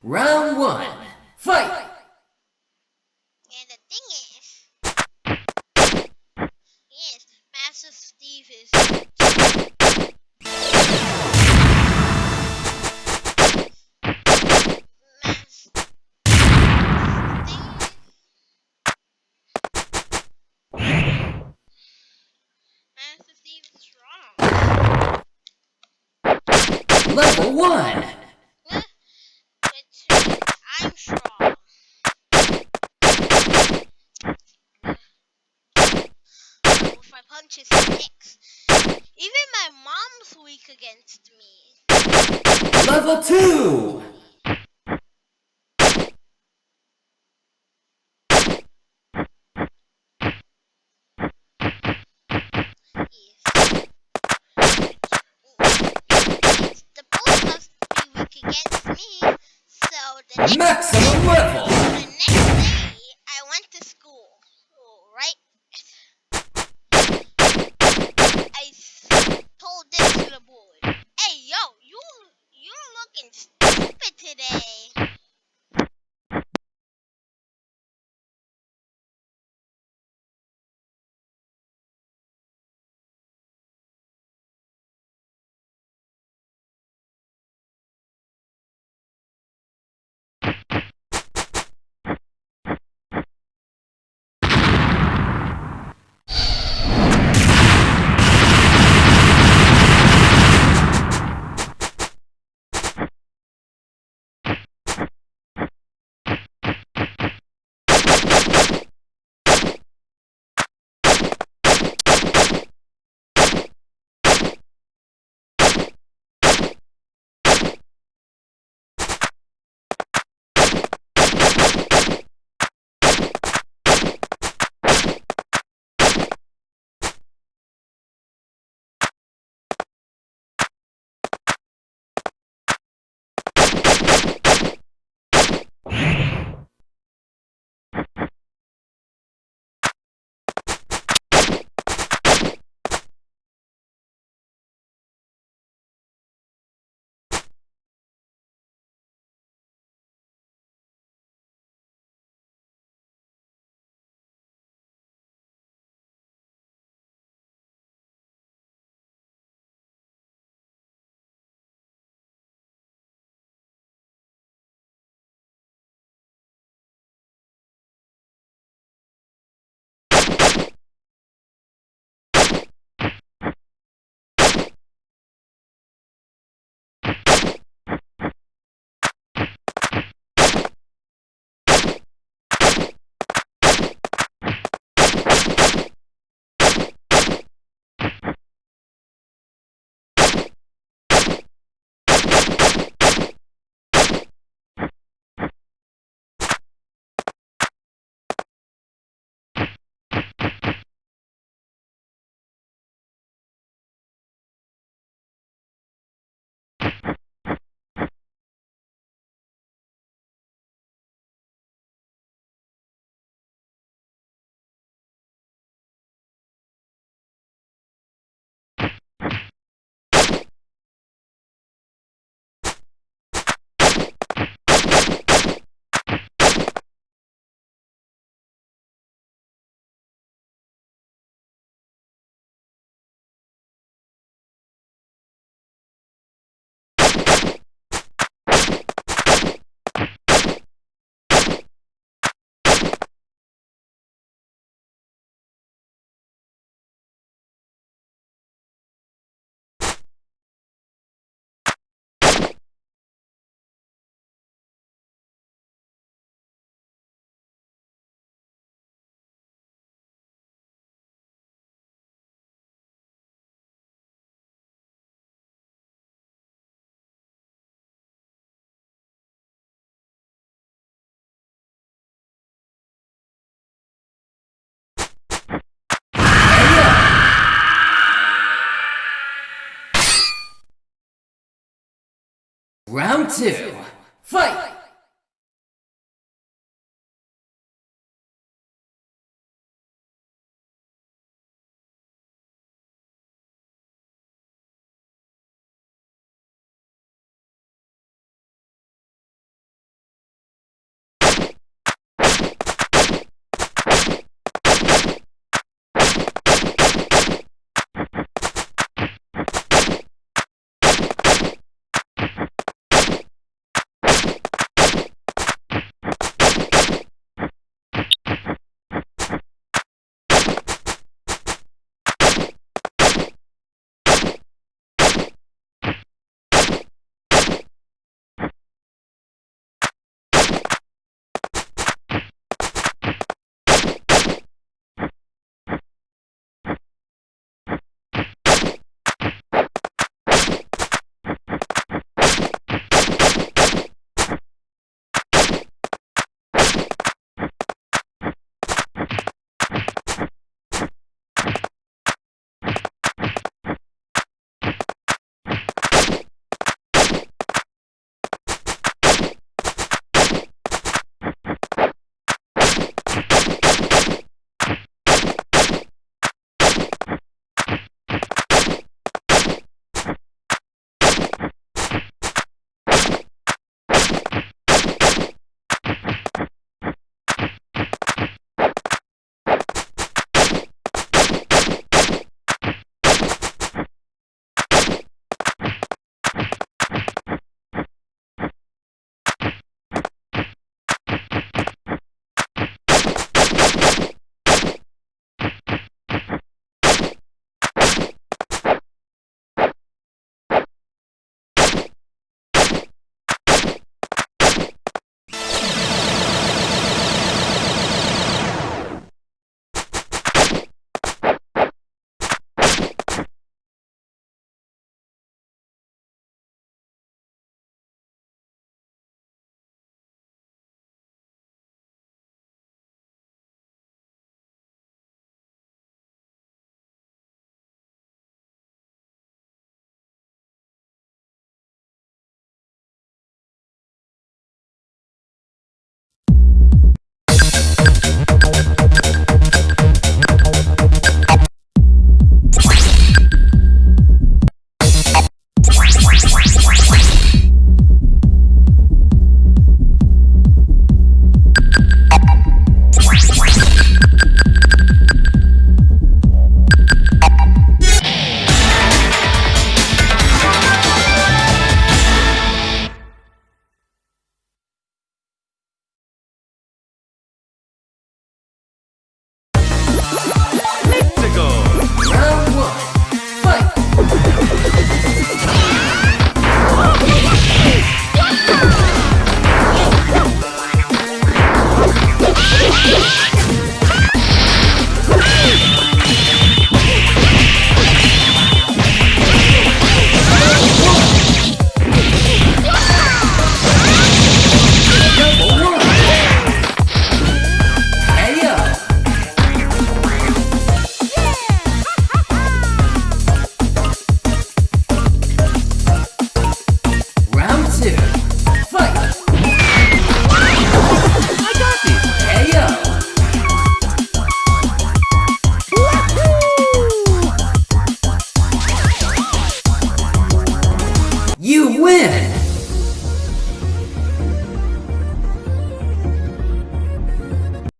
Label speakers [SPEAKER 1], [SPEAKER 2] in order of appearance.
[SPEAKER 1] Round one, fight!
[SPEAKER 2] And the thing is, yes, Master Steve is. Master Steve.
[SPEAKER 1] Level
[SPEAKER 2] 1! My punches kicks. Even my mom's weak against me.
[SPEAKER 1] Level two!
[SPEAKER 2] Yes. The both you
[SPEAKER 1] Round two, fight!